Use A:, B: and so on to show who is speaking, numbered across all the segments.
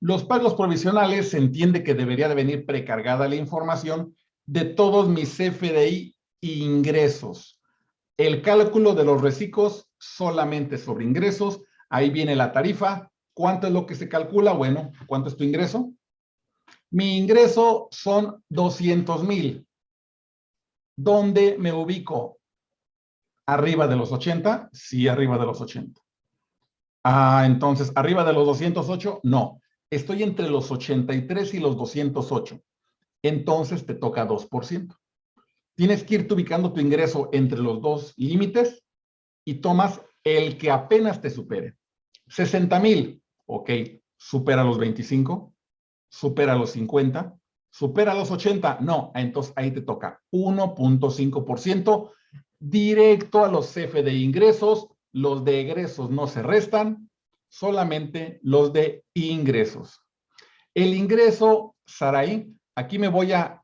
A: Los pagos provisionales se entiende que debería de venir precargada la información de todos mis CFDI ingresos. El cálculo de los reciclos solamente sobre ingresos. Ahí viene la tarifa. ¿Cuánto es lo que se calcula? Bueno, ¿cuánto es tu ingreso? Mi ingreso son 200 mil. ¿Dónde me ubico? ¿Arriba de los 80? Sí, arriba de los 80. Ah, entonces, ¿arriba de los 208? No. Estoy entre los 83 y los 208. Entonces te toca 2%. Tienes que irte ubicando tu ingreso entre los dos límites y tomas el que apenas te supere. 60 mil, ok, supera los 25, supera los 50, supera los 80, no, entonces ahí te toca 1.5% directo a los CF de ingresos, los de egresos no se restan, solamente los de ingresos. El ingreso, Saraí, aquí me voy a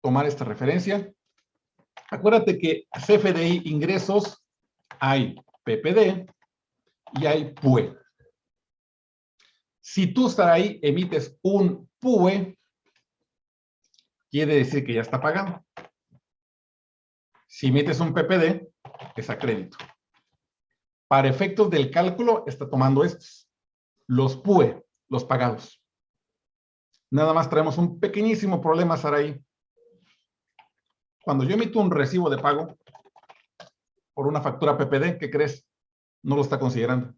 A: tomar esta referencia. Acuérdate que CFDI ingresos hay PPD y hay PUE. Si tú, Saraí, emites un PUE, quiere decir que ya está pagado. Si emites un PPD, es a crédito. Para efectos del cálculo, está tomando estos. Los PUE, los pagados. Nada más traemos un pequeñísimo problema, Saraí. Cuando yo emito un recibo de pago por una factura PPD, ¿qué crees? No lo está considerando.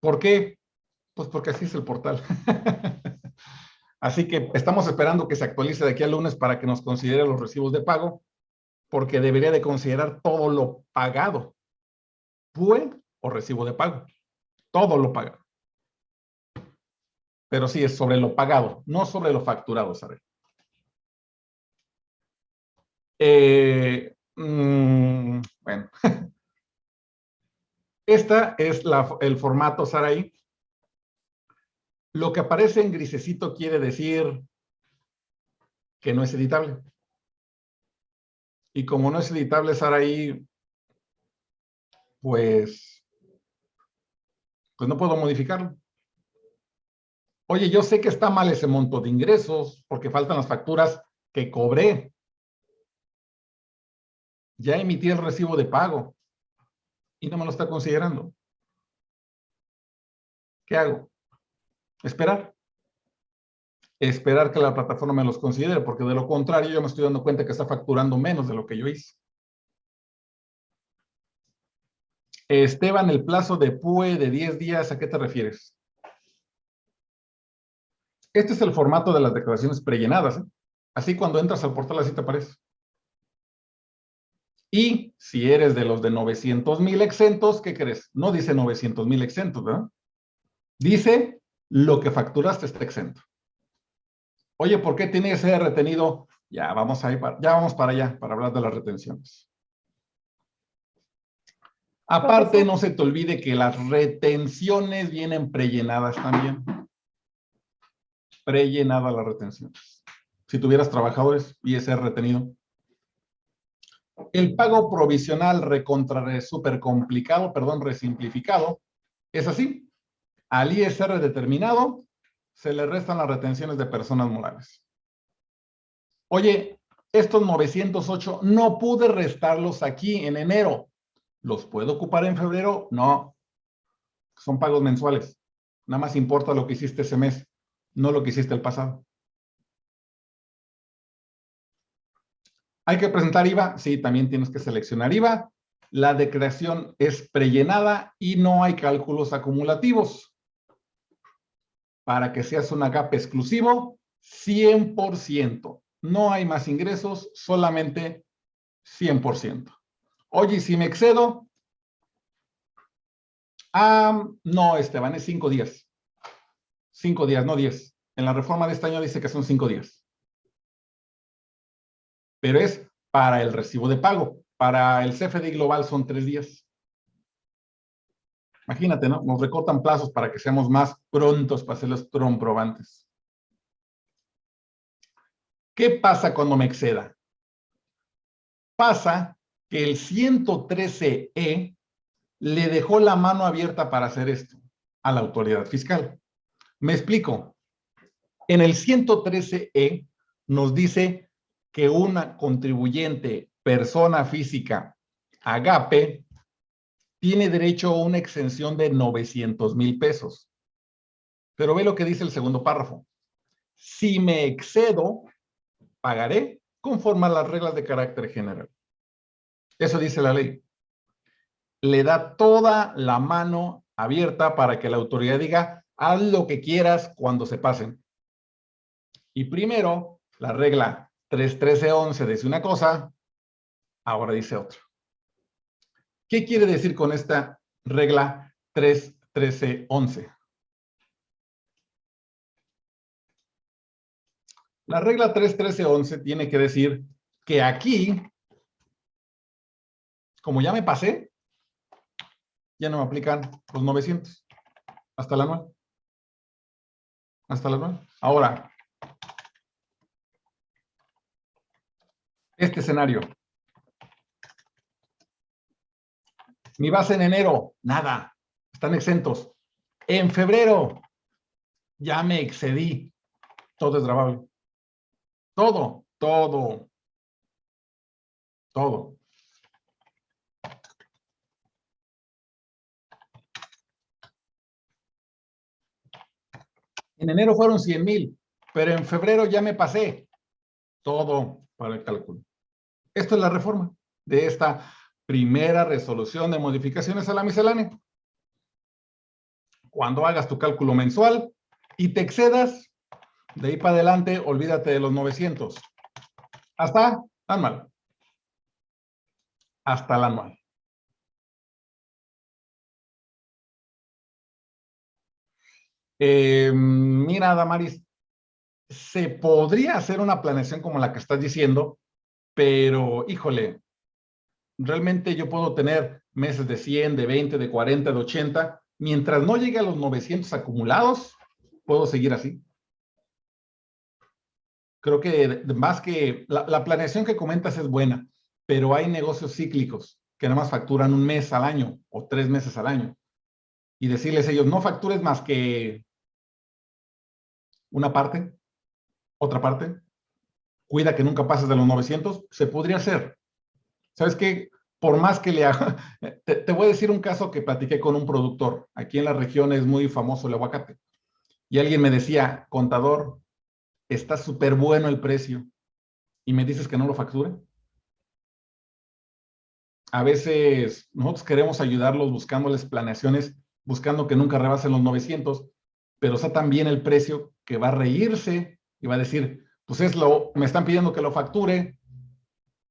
A: ¿Por qué? Pues porque así es el portal. así que estamos esperando que se actualice de aquí al lunes para que nos considere los recibos de pago porque debería de considerar todo lo pagado. PUE o recibo de pago. Todo lo pagado. Pero sí es sobre lo pagado, no sobre lo facturado, ¿sabes? Eh, mm, bueno. Esta es la, el formato Saraí. Lo que aparece en grisecito quiere decir que no es editable. Y como no es editable estar ahí, pues, pues no puedo modificarlo. Oye, yo sé que está mal ese monto de ingresos porque faltan las facturas que cobré. Ya emití el recibo de pago y no me lo está considerando. ¿Qué hago? Esperar esperar que la plataforma me los considere, porque de lo contrario yo me estoy dando cuenta que está facturando menos de lo que yo hice. Esteban, el plazo de PUE de 10 días, ¿a qué te refieres? Este es el formato de las declaraciones prellenadas. ¿eh? Así cuando entras al portal así te aparece. Y si eres de los de 900 mil exentos, ¿qué crees? No dice 900 mil exentos, ¿verdad? Dice lo que facturaste está exento. Oye, ¿por qué tiene ese retenido? Ya vamos, ahí para, ya vamos para allá, para hablar de las retenciones. Aparte, no se te olvide que las retenciones vienen prellenadas también. Prellenadas las retenciones. Si tuvieras trabajadores ese retenido. El pago provisional recontra súper complicado, perdón, resimplificado, es así. Al ISR determinado, se le restan las retenciones de personas morales. Oye, estos 908 no pude restarlos aquí en enero. ¿Los puedo ocupar en febrero? No. Son pagos mensuales. Nada más importa lo que hiciste ese mes, no lo que hiciste el pasado. ¿Hay que presentar IVA? Sí, también tienes que seleccionar IVA. La declaración es prellenada y no hay cálculos acumulativos para que seas un GAP exclusivo, 100%. No hay más ingresos, solamente 100%. Oye, si me excedo, ah, no, Esteban, es cinco días. Cinco días, no diez. En la reforma de este año dice que son cinco días. Pero es para el recibo de pago. Para el CFD global son tres días. Imagínate, ¿no? Nos recortan plazos para que seamos más prontos para hacer los comprobantes. ¿Qué pasa cuando me exceda? Pasa que el 113E le dejó la mano abierta para hacer esto. a la autoridad fiscal. Me explico. En el 113E nos dice que una contribuyente persona física agape tiene derecho a una exención de 900 mil pesos. Pero ve lo que dice el segundo párrafo. Si me excedo, pagaré conforme a las reglas de carácter general. Eso dice la ley. Le da toda la mano abierta para que la autoridad diga, haz lo que quieras cuando se pasen. Y primero, la regla 313.11 dice una cosa, ahora dice otra. ¿Qué quiere decir con esta regla 313.11? La regla 313.11 tiene que decir que aquí, como ya me pasé, ya no me aplican los 900 hasta la anual. Hasta la anual. Ahora, este escenario. Mi base en enero, nada, están exentos. En febrero, ya me excedí, todo es grabable. Todo, todo, todo. En enero fueron 100 mil, pero en febrero ya me pasé todo para el cálculo. Esto es la reforma de esta primera resolución de modificaciones a la miscelánea. Cuando hagas tu cálculo mensual y te excedas, de ahí para adelante, olvídate de los 900. Hasta anual. Hasta el anual. Eh, mira, Damaris, se podría hacer una planeación como la que estás diciendo, pero híjole, realmente yo puedo tener meses de 100, de 20, de 40, de 80. Mientras no llegue a los 900 acumulados, puedo seguir así. Creo que más que la, la planeación que comentas es buena, pero hay negocios cíclicos que nada más facturan un mes al año o tres meses al año. Y decirles a ellos, no factures más que una parte, otra parte, cuida que nunca pases de los 900, se podría hacer. ¿Sabes qué? Por más que le haga, te, voy a decir un caso que platiqué con un productor. Aquí en la región es muy famoso el aguacate. Y alguien me decía, contador, está súper bueno el precio. ¿Y me dices que no lo facture? A veces nosotros queremos ayudarlos buscándoles planeaciones, buscando que nunca rebasen los 900, pero está también el precio que va a reírse y va a decir, pues es lo, me están pidiendo que lo facture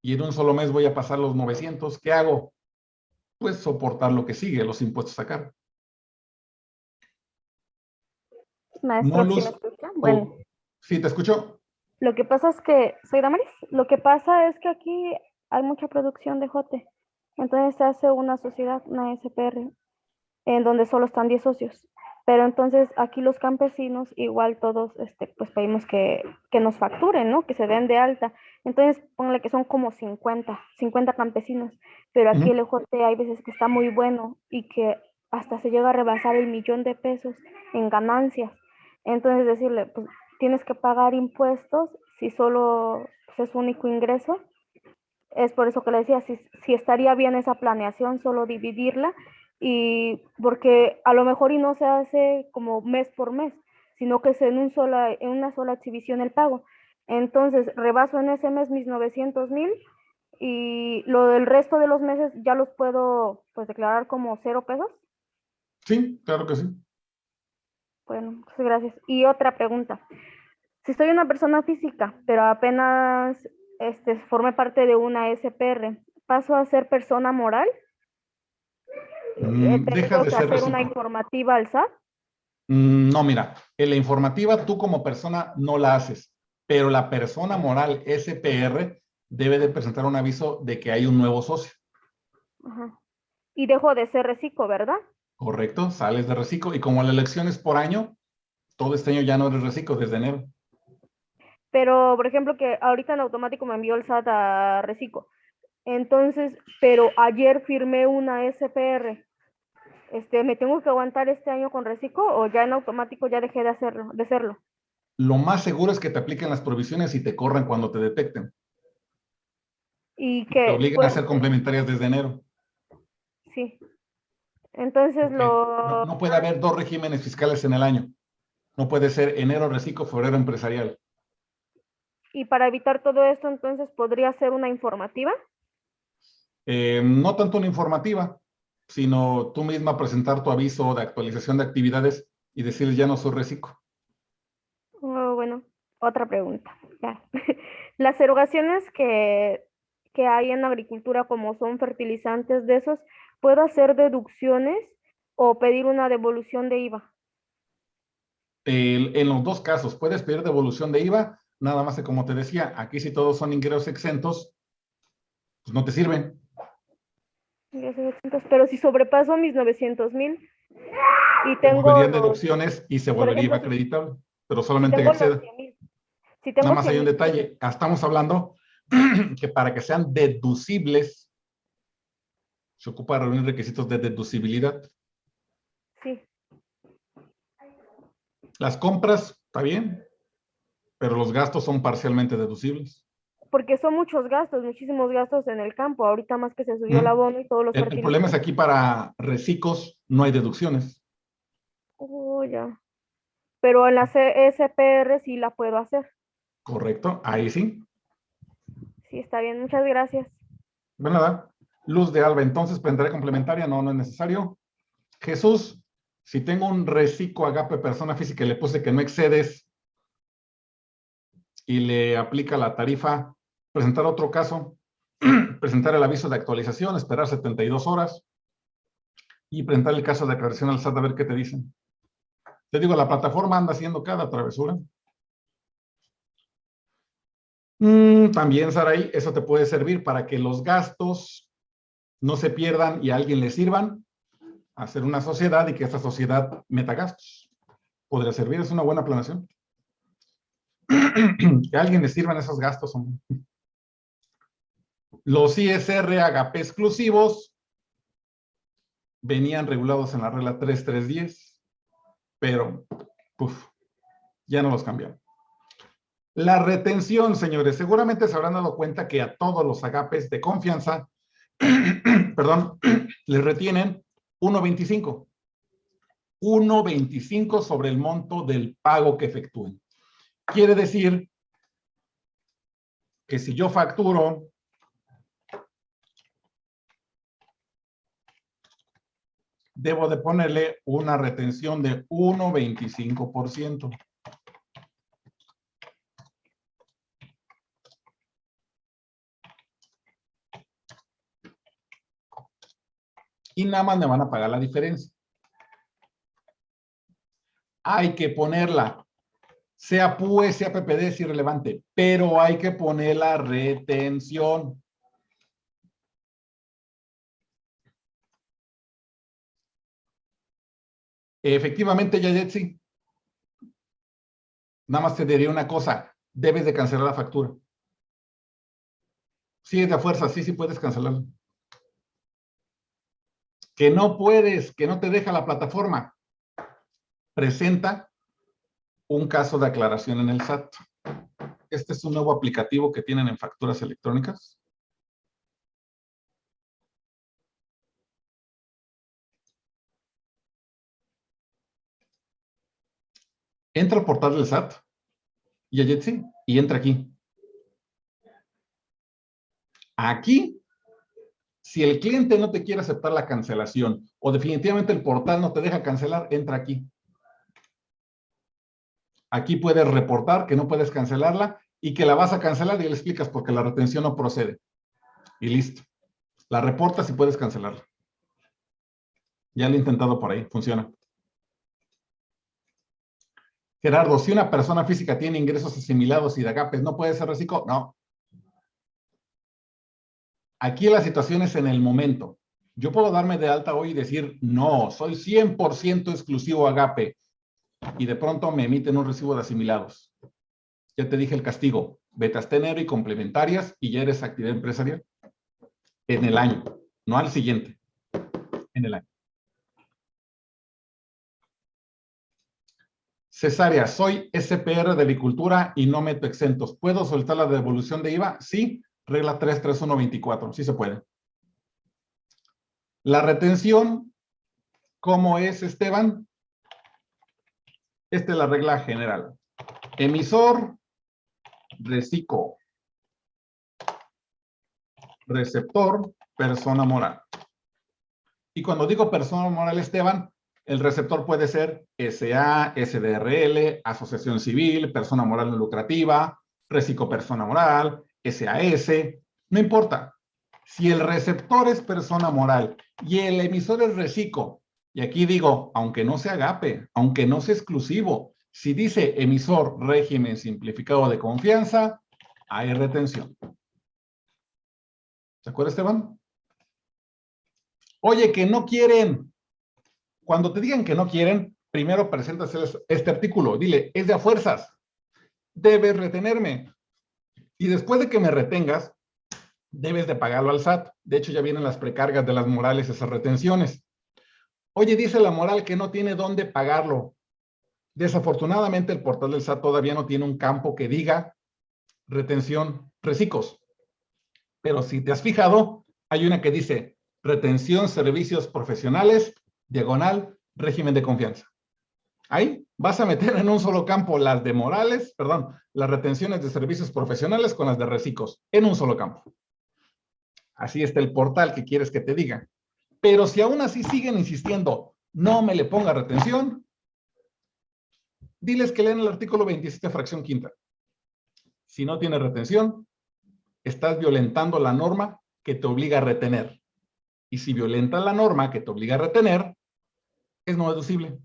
A: y en un solo mes voy a pasar los 900, ¿qué hago? Pues soportar lo que sigue, los impuestos a sacar.
B: Maestro, ¿sí me escucha? Bueno.
A: Sí, te escucho.
B: Lo que pasa es que, soy Damaris, lo que pasa es que aquí hay mucha producción de jote. Entonces se hace una sociedad, una SPR, en donde solo están 10 socios. Pero entonces aquí los campesinos igual todos este, pues pedimos que, que, nos facturen, ¿no? Que se den de alta. Entonces ponle que son como 50, 50 campesinos. Pero aquí el ejote hay veces que está muy bueno y que hasta se llega a rebasar el millón de pesos en ganancias. Entonces decirle, pues tienes que pagar impuestos si solo pues, es único ingreso. Es por eso que le decía, si, si estaría bien esa planeación, solo dividirla y porque a lo mejor y no se hace como mes por mes, sino que es en, un sola, en una sola exhibición el pago. Entonces, rebaso en ese mes mis 900 mil y lo del resto de los meses ya los puedo pues declarar como cero pesos.
A: Sí, claro que sí.
B: Bueno, muchas gracias. Y otra pregunta. Si soy una persona física, pero apenas este, forme parte de una SPR, ¿paso a ser persona moral?
A: Mm, deja de ser
B: hacer una informativa al SAT?
A: Mm, no, mira, en la informativa tú como persona no la haces, pero la persona moral SPR debe de presentar un aviso de que hay un nuevo socio.
B: Ajá. Y dejo de ser reciclo, ¿verdad?
A: Correcto, sales de reciclo y como la elección es por año, todo este año ya no eres reciclo desde enero.
B: Pero, por ejemplo, que ahorita en automático me envió el SAT a reciclo. Entonces, pero ayer firmé una SPR. este, ¿me tengo que aguantar este año con reciclo o ya en automático ya dejé de hacerlo, de hacerlo?
A: Lo más seguro es que te apliquen las provisiones y te corran cuando te detecten.
B: Y que...
A: Te obliguen a hacer complementarias desde enero.
B: Sí. Entonces lo...
A: No, no, puede haber dos regímenes fiscales en el año. No puede ser enero reciclo, febrero empresarial.
B: Y para evitar todo esto, entonces, ¿podría ser una informativa?
A: Eh, no tanto una informativa, sino tú misma presentar tu aviso de actualización de actividades y decirles ya no soy reciclo.
B: Oh, bueno, otra pregunta. Ya. Las erogaciones que, que hay en agricultura, como son fertilizantes de esos, ¿puedo hacer deducciones o pedir una devolución de IVA?
A: en los dos casos, puedes pedir devolución de IVA, nada más que como te decía, aquí si todos son ingresos exentos, pues no te sirven.
B: Pero si sobrepaso mis 900 mil y tengo...
A: Deducciones y se volvería acreditable, pero solamente que exceda. Si Nada más hay un detalle. Estamos hablando que para que sean deducibles, se ocupa reunir requisitos de deducibilidad.
B: Sí.
A: Las compras, está bien, pero los gastos son parcialmente deducibles
B: porque son muchos gastos, muchísimos gastos en el campo, ahorita más que se subió el abono y todos los...
A: El, el problema es aquí para reciclos no hay deducciones.
B: Oh, ya. Pero en la SPR sí la puedo hacer.
A: Correcto, ahí sí.
B: Sí, está bien, muchas gracias.
A: Nada. Luz de alba, entonces prenderé complementaria, no, no es necesario. Jesús, si tengo un reciclo agape persona física y le puse que no excedes y le aplica la tarifa presentar otro caso, presentar el aviso de actualización, esperar 72 horas y presentar el caso de aclaración al SAT a ver qué te dicen. Te digo, la plataforma anda haciendo cada travesura. Mm, también, Saraí, eso te puede servir para que los gastos no se pierdan y a alguien le sirvan, hacer una sociedad y que esa sociedad meta gastos. Podría servir, es una buena planeación. que a alguien le sirvan esos gastos. Los ISR agape exclusivos venían regulados en la regla 3310, pero ya no los cambiaron. La retención, señores, seguramente se habrán dado cuenta que a todos los agapes de confianza, perdón, les retienen 1.25. 1.25 sobre el monto del pago que efectúen. Quiere decir que si yo facturo debo de ponerle una retención de 1.25%. Y nada más me van a pagar la diferencia. Hay que ponerla, sea PUE, sea PPD, es irrelevante, pero hay que poner la retención. Efectivamente, Yayetsi. Nada más te diría una cosa. Debes de cancelar la factura. Sí, es de fuerza. Sí, sí puedes cancelarla. Que no puedes, que no te deja la plataforma. Presenta un caso de aclaración en el SAT. Este es un nuevo aplicativo que tienen en facturas electrónicas. Entra al portal del SAT y a Jetsi y entra aquí. Aquí, si el cliente no te quiere aceptar la cancelación o definitivamente el portal no te deja cancelar, entra aquí. Aquí puedes reportar que no puedes cancelarla y que la vas a cancelar y le explicas porque la retención no procede. Y listo. La reportas y puedes cancelarla. Ya lo he intentado por ahí, funciona. Gerardo, si una persona física tiene ingresos asimilados y de agapes, ¿no puede ser reciclo? No. Aquí la situación es en el momento. Yo puedo darme de alta hoy y decir, no, soy 100% exclusivo agape. Y de pronto me emiten un recibo de asimilados. Ya te dije el castigo. Vete hasta enero y complementarias y ya eres actividad empresarial. En el año, no al siguiente. En el año. Cesárea, soy SPR de agricultura y no meto exentos. ¿Puedo soltar la devolución de IVA? Sí, regla 33124, sí se puede. La retención, ¿cómo es, Esteban? Esta es la regla general. Emisor, reciclo. Receptor, persona moral. Y cuando digo persona moral, Esteban, el receptor puede ser SA, SDRL, asociación civil, persona moral no lucrativa, persona moral, SAS, no importa. Si el receptor es persona moral y el emisor es reciclo, y aquí digo, aunque no sea agape, aunque no sea exclusivo, si dice emisor régimen simplificado de confianza, hay retención. ¿Se acuerda, Esteban? Oye, que no quieren. Cuando te digan que no quieren, primero presentas este artículo. Dile, es de a fuerzas. Debes retenerme. Y después de que me retengas, debes de pagarlo al SAT. De hecho, ya vienen las precargas de las morales, esas retenciones. Oye, dice la moral que no tiene dónde pagarlo. Desafortunadamente, el portal del SAT todavía no tiene un campo que diga retención recicos. Pero si te has fijado, hay una que dice retención servicios profesionales diagonal, régimen de confianza. Ahí vas a meter en un solo campo las de morales, perdón, las retenciones de servicios profesionales con las de reciclos, en un solo campo. Así está el portal que quieres que te diga. Pero si aún así siguen insistiendo, no me le ponga retención, diles que leen el artículo 27, fracción quinta. Si no tiene retención, estás violentando la norma que te obliga a retener. Y si violenta la norma que te obliga a retener, es no deducible.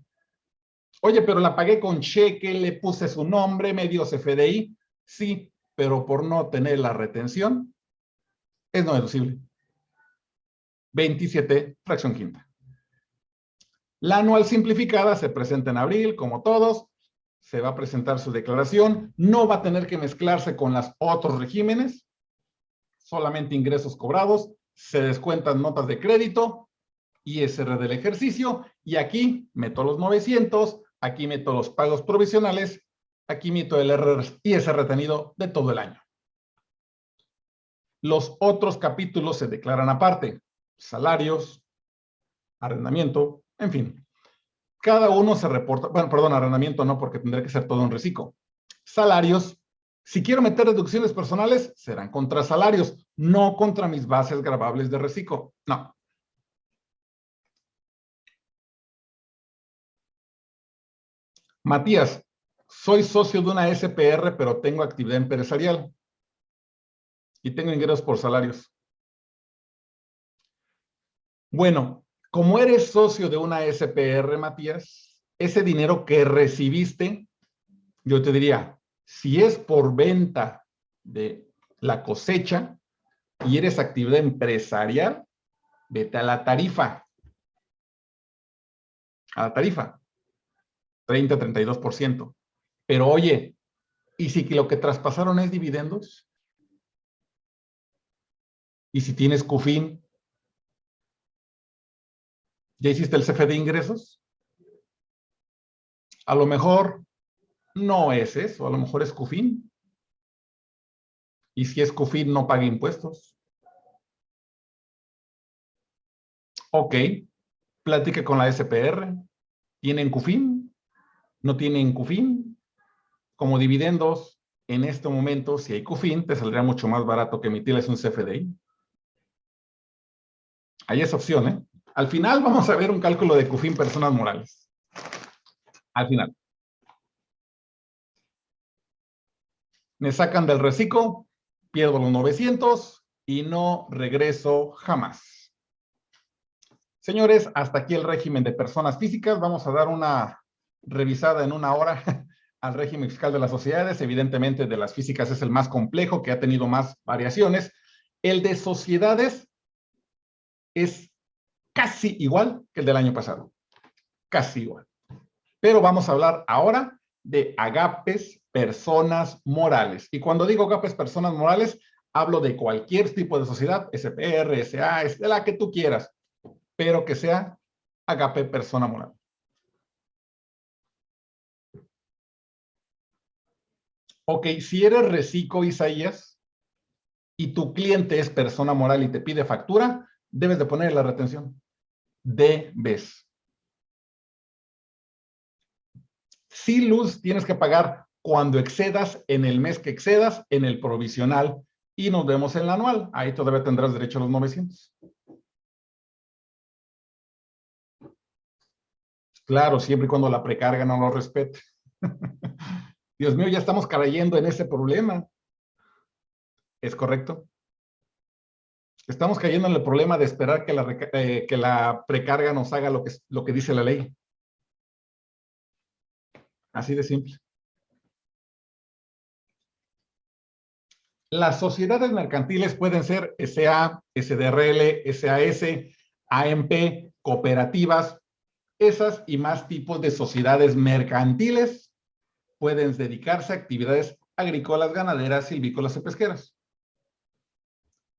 A: Oye, pero la pagué con cheque, le puse su nombre, me dio CFDI. Sí, pero por no tener la retención, es no deducible. 27, fracción quinta. La anual simplificada se presenta en abril, como todos. Se va a presentar su declaración. No va a tener que mezclarse con los otros regímenes. Solamente ingresos cobrados. Se descuentan notas de crédito ISR del ejercicio y aquí meto los 900, aquí meto los pagos provisionales, aquí meto el ISR retenido de todo el año. Los otros capítulos se declaran aparte, salarios, arrendamiento, en fin. Cada uno se reporta, bueno, perdón, arrendamiento no, porque tendría que ser todo un reciclo. Salarios, si quiero meter deducciones personales, serán contra salarios, no contra mis bases grabables de reciclo. No, Matías, soy socio de una SPR, pero tengo actividad empresarial y tengo ingresos por salarios. Bueno, como eres socio de una SPR, Matías, ese dinero que recibiste, yo te diría, si es por venta de la cosecha y eres actividad empresarial, vete a la tarifa. A la tarifa. 30, 32%. Pero oye, ¿y si lo que traspasaron es dividendos? ¿Y si tienes CUFIN? ¿Ya hiciste el CFE de ingresos? A lo mejor no es eso, a lo mejor es CUFIN. Y si es CUFIN, no pague impuestos. Ok, plática con la SPR. ¿Tienen CUFIN? no tienen CUFIN. Como dividendos, en este momento, si hay CUFIN, te saldría mucho más barato que emitirles un CFDI. Hay esa opción, ¿eh? Al final vamos a ver un cálculo de CUFIN personas morales. Al final. Me sacan del reciclo, pierdo los 900 y no regreso jamás. Señores, hasta aquí el régimen de personas físicas. Vamos a dar una revisada en una hora al régimen fiscal de las sociedades. Evidentemente, de las físicas es el más complejo, que ha tenido más variaciones. El de sociedades es casi igual que el del año pasado. Casi igual. Pero vamos a hablar ahora de agapes personas morales. Y cuando digo agapes personas morales, hablo de cualquier tipo de sociedad, SPR, SA, de la que tú quieras, pero que sea agape persona moral. Ok, si eres reciclo, Isaías, y tu cliente es persona moral y te pide factura, debes de poner la retención. Debes. Si luz tienes que pagar cuando excedas, en el mes que excedas, en el provisional, y nos vemos en el anual. Ahí todavía tendrás derecho a los 900. Claro, siempre y cuando la precarga no lo respete. Dios mío, ya estamos cayendo en ese problema. ¿Es correcto? Estamos cayendo en el problema de esperar que la, eh, que la precarga nos haga lo que, lo que dice la ley. Así de simple. Las sociedades mercantiles pueden ser SA, SDRL, SAS, AMP, cooperativas. Esas y más tipos de sociedades mercantiles pueden dedicarse a actividades agrícolas, ganaderas, silvícolas y pesqueras.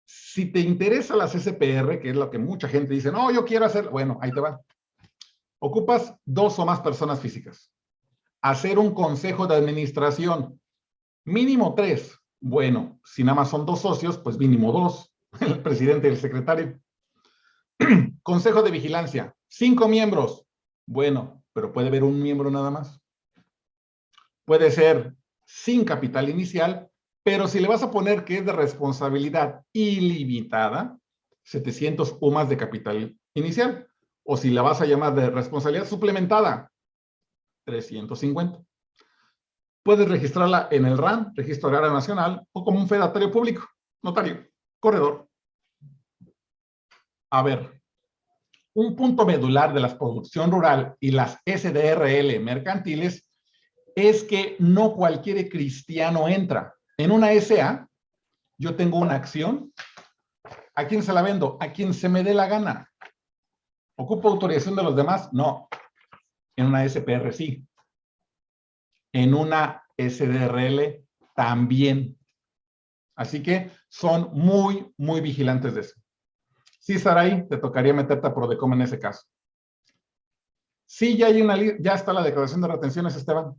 A: Si te interesa las SPR, que es lo que mucha gente dice, no, yo quiero hacer, bueno, ahí te va. Ocupas dos o más personas físicas. Hacer un consejo de administración, mínimo tres, bueno, si nada más son dos socios, pues mínimo dos, el presidente y el secretario. Consejo de vigilancia, cinco miembros. Bueno, pero puede haber un miembro nada más. Puede ser sin capital inicial, pero si le vas a poner que es de responsabilidad ilimitada, 700 o más de capital inicial. O si la vas a llamar de responsabilidad suplementada, 350 puedes registrarla en el RAN, Registro Agrario Nacional, o como un fedatario público, notario, corredor. A ver, un punto medular de la producción rural y las SDRL mercantiles es que no cualquier cristiano entra. En una SA, yo tengo una acción. ¿A quién se la vendo? A quien se me dé la gana. ¿Ocupo autorización de los demás? No. En una SPR sí en una SDRL también. Así que son muy, muy vigilantes de eso. Sí, Saray, te tocaría meterte a Prodecom en ese caso. Sí, ya, hay una, ya está la declaración de retenciones, Esteban.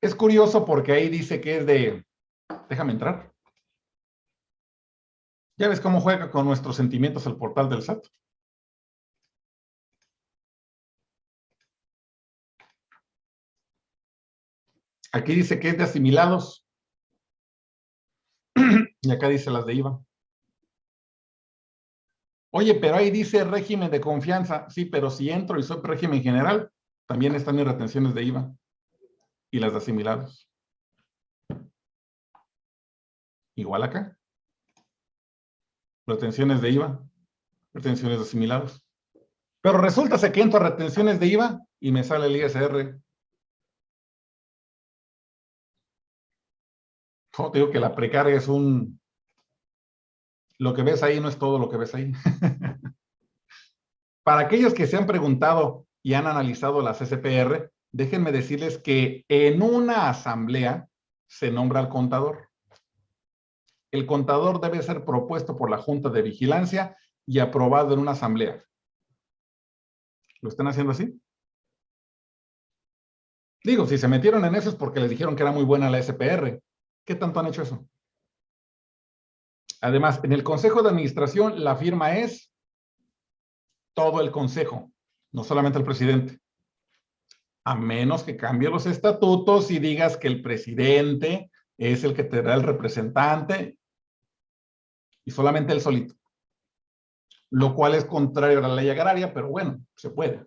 A: Es curioso porque ahí dice que es de... Déjame entrar. Ya ves cómo juega con nuestros sentimientos el portal del SAT. Aquí dice que es de asimilados. y acá dice las de IVA. Oye, pero ahí dice régimen de confianza. Sí, pero si entro y soy régimen general, también están mis retenciones de IVA y las de asimilados. Igual acá. Retenciones de IVA, retenciones de asimilados. Pero resulta que entro a retenciones de IVA y me sale el ISR te digo que la precarga es un... Lo que ves ahí no es todo lo que ves ahí. Para aquellos que se han preguntado y han analizado las SPR, déjenme decirles que en una asamblea se nombra al contador. El contador debe ser propuesto por la Junta de Vigilancia y aprobado en una asamblea. ¿Lo están haciendo así? Digo, si se metieron en eso es porque les dijeron que era muy buena la SPR. ¿Qué tanto han hecho eso? Además, en el Consejo de Administración, la firma es todo el Consejo, no solamente el presidente. A menos que cambie los estatutos y digas que el presidente es el que te da el representante y solamente el solito. Lo cual es contrario a la ley agraria, pero bueno, se puede.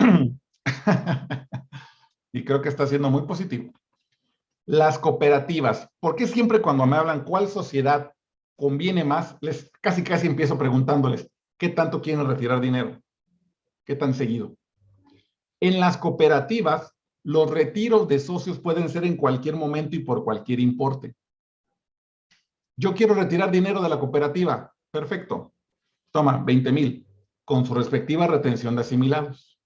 A: y creo que está siendo muy positivo. Las cooperativas. ¿Por qué siempre cuando me hablan cuál sociedad conviene más, les casi casi empiezo preguntándoles, ¿qué tanto quieren retirar dinero? ¿Qué tan seguido? En las cooperativas, los retiros de socios pueden ser en cualquier momento y por cualquier importe. Yo quiero retirar dinero de la cooperativa. Perfecto. Toma, 20 mil, con su respectiva retención de asimilados.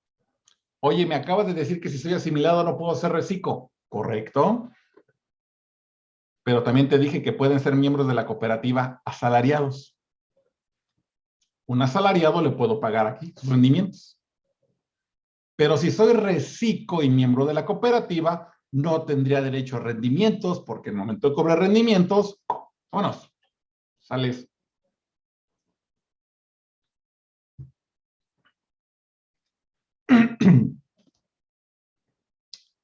A: Oye, me acabas de decir que si soy asimilado no puedo ser reciclo. Correcto pero también te dije que pueden ser miembros de la cooperativa asalariados. Un asalariado le puedo pagar aquí sus rendimientos. Pero si soy reciclo y miembro de la cooperativa, no tendría derecho a rendimientos, porque en el momento de cobrar rendimientos, vámonos, sales.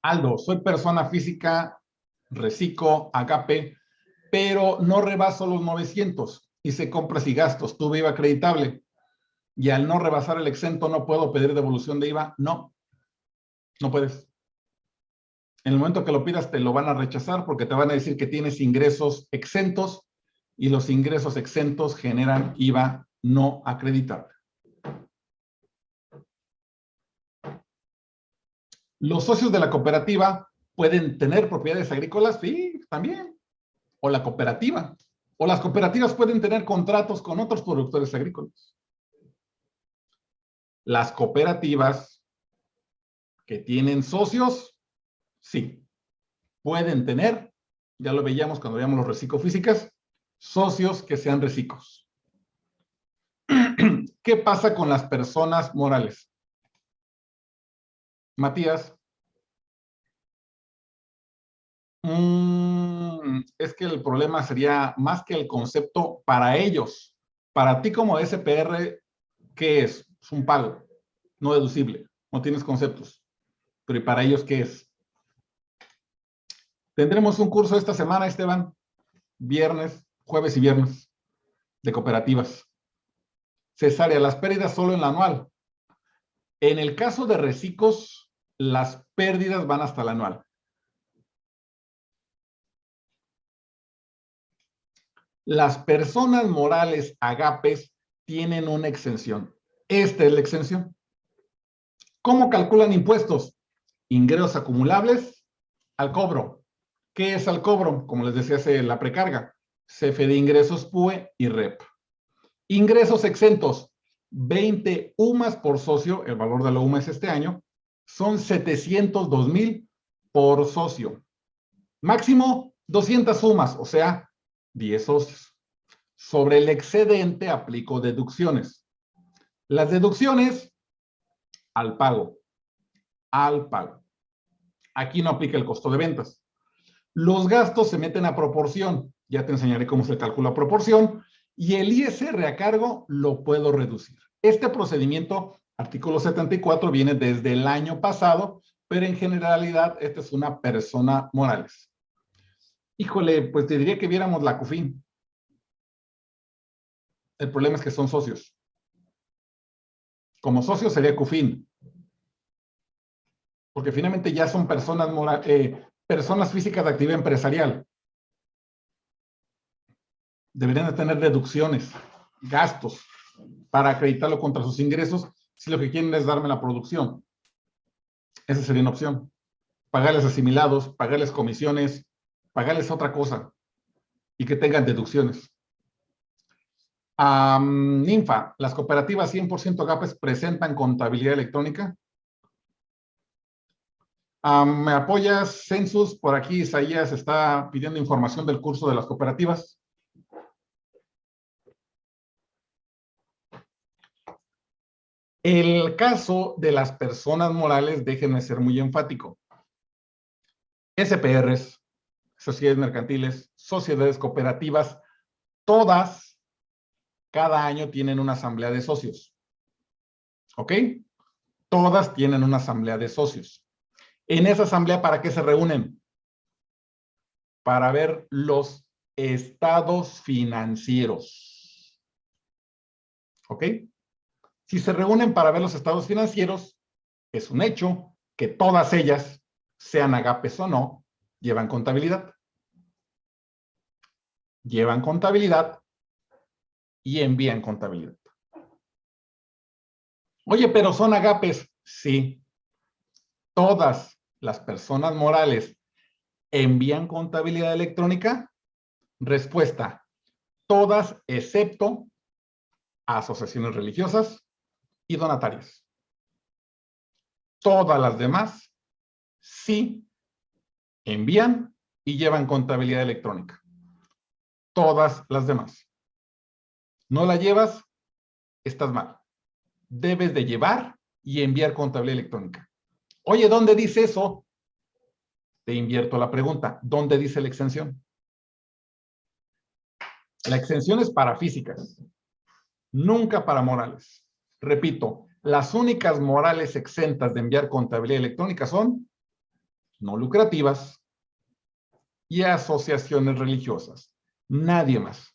A: Aldo, soy persona física, reciclo, agape, pero no rebaso los 900. Hice compras y gastos, tuve IVA acreditable. Y al no rebasar el exento, ¿no puedo pedir devolución de IVA? No, no puedes. En el momento que lo pidas, te lo van a rechazar porque te van a decir que tienes ingresos exentos y los ingresos exentos generan IVA no acreditable. Los socios de la cooperativa pueden tener propiedades agrícolas, sí, también. O la cooperativa. O las cooperativas pueden tener contratos con otros productores agrícolas. Las cooperativas que tienen socios, sí, pueden tener, ya lo veíamos cuando veíamos los recicofísicas, socios que sean recicos. ¿Qué pasa con las personas morales? Matías. Mm, es que el problema sería más que el concepto para ellos. Para ti como SPR, ¿qué es? Es un pago, no deducible, no tienes conceptos. Pero ¿y para ellos qué es? Tendremos un curso esta semana, Esteban, viernes, jueves y viernes, de cooperativas. Cesárea, las pérdidas solo en la anual. En el caso de recicos, las pérdidas van hasta la anual. Las personas morales agapes tienen una exención. Esta es la exención. ¿Cómo calculan impuestos? Ingresos acumulables al cobro. ¿Qué es al cobro? Como les decía, hace la precarga. CFE de ingresos PUE y REP. Ingresos exentos. 20 UMAS por socio, el valor de la UMA es este año, son 702 mil por socio. Máximo 200 sumas, o sea, 10 socios. Sobre el excedente aplico deducciones. Las deducciones al pago. Al pago. Aquí no aplica el costo de ventas. Los gastos se meten a proporción. Ya te enseñaré cómo se calcula proporción. Y el ISR a cargo lo puedo reducir. Este procedimiento Artículo 74 viene desde el año pasado, pero en generalidad esta es una persona morales. Híjole, pues te diría que viéramos la CUFIN. El problema es que son socios. Como socios sería CUFIN. Porque finalmente ya son personas, eh, personas físicas de actividad empresarial. Deberían de tener deducciones, gastos, para acreditarlo contra sus ingresos si lo que quieren es darme la producción. Esa sería una opción. Pagarles asimilados, pagarles comisiones, pagarles otra cosa y que tengan deducciones. Ninfa, ¿las cooperativas 100% GAPES presentan contabilidad electrónica? ¿Me apoyas, Census? Por aquí Isaías está pidiendo información del curso de las cooperativas. El caso de las personas morales, déjenme ser muy enfático. SPRs, sociedades mercantiles, sociedades cooperativas, todas cada año tienen una asamblea de socios. ¿Ok? Todas tienen una asamblea de socios. En esa asamblea, ¿para qué se reúnen? Para ver los estados financieros. ¿Ok? Si se reúnen para ver los estados financieros, es un hecho que todas ellas, sean agapes o no, llevan contabilidad. Llevan contabilidad y envían contabilidad. Oye, pero son agapes. Sí. Todas las personas morales envían contabilidad electrónica. Respuesta. Todas excepto asociaciones religiosas, y donatarias. Todas las demás sí envían y llevan contabilidad electrónica. Todas las demás. No la llevas, estás mal. Debes de llevar y enviar contabilidad electrónica. Oye, ¿dónde dice eso? Te invierto la pregunta. ¿Dónde dice la exención? La exención es para físicas, nunca para morales. Repito, las únicas morales exentas de enviar contabilidad electrónica son no lucrativas y asociaciones religiosas. Nadie más.